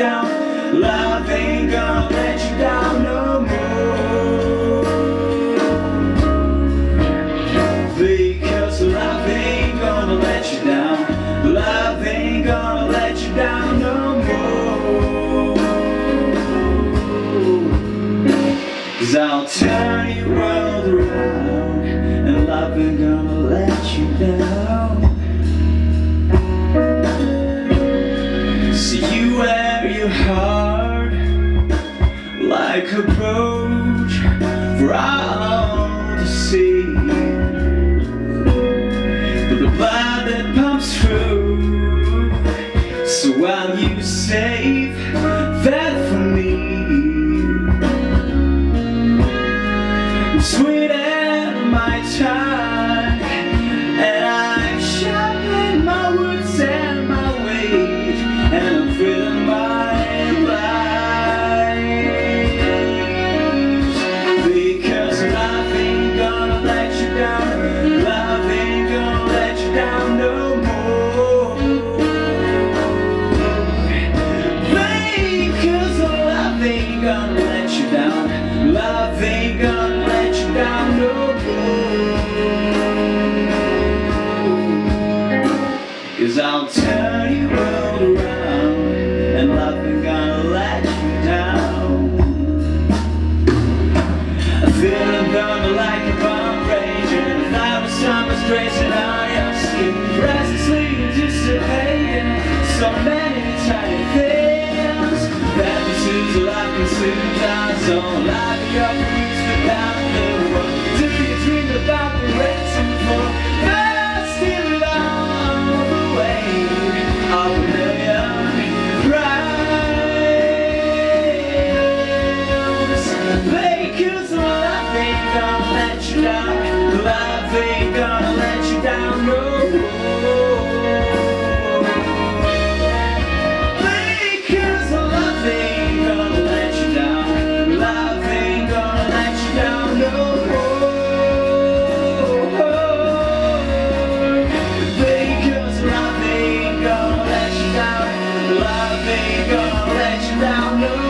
down. Love ain't gonna let you down no more. Because love ain't gonna let you down. Love ain't gonna let you down no more. Cause I'll turn your world around And love ain't gonna let you down. Like for all no more. Because love ain't gonna let you down. Love ain't gonna let you down no more. Cause I'll turn skin Restlessly anticipating So many tiny things That this is like a life consumes our soul Life your roots without the world you dream about the Of a million ain't gonna let you down gonna found new